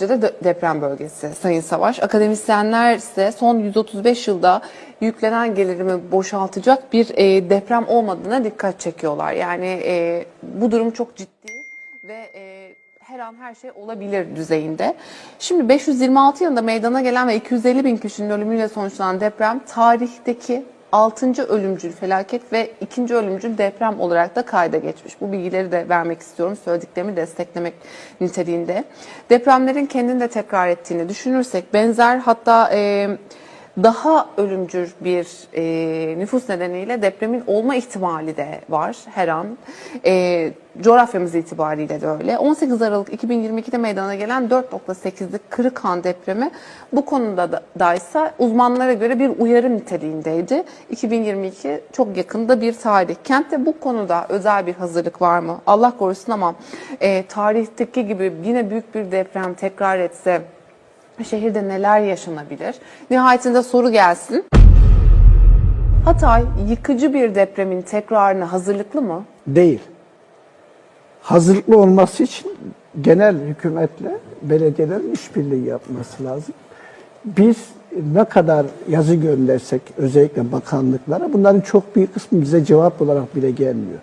de de- deprem bölgesi Sayın Savaş. Akademisyenler ise son 135 yılda yüklenen gelirimi boşaltacak bir e, deprem olmadığına dikkat çekiyorlar. Yani e, bu durum çok ciddi ve e, her an her şey olabilir düzeyinde. Şimdi 526 yılında meydana gelen ve 250 bin kişinin ölümüyle sonuçlanan deprem tarihteki 6. ölümcül felaket ve 2. ölümcül deprem olarak da kayda geçmiş. Bu bilgileri de vermek istiyorum. Söylediklerimi desteklemek niteliğinde. Depremlerin kendini de tekrar ettiğini düşünürsek benzer hatta e, daha ölümcül bir e, nüfus nedeniyle depremin olma ihtimali de var her an. E, coğrafyamız itibariyle de öyle. 18 Aralık 2022'de meydana gelen 4.8'lik Kırıkhan depremi bu konuda da, daysa uzmanlara göre bir uyarı niteliğindeydi. 2022 çok yakında bir tarih. Kentte bu konuda özel bir hazırlık var mı? Allah korusun ama e, tarihteki gibi yine büyük bir deprem tekrar etse şehirde neler yaşanabilir? Nihayetinde soru gelsin. Hatay yıkıcı bir depremin tekrarına hazırlıklı mı? Değil. Hazırlıklı olması için genel hükümetle belediyelerin işbirliği yapması lazım. Biz ne kadar yazı göndersek özellikle bakanlıklara bunların çok büyük kısmı bize cevap olarak bile gelmiyor.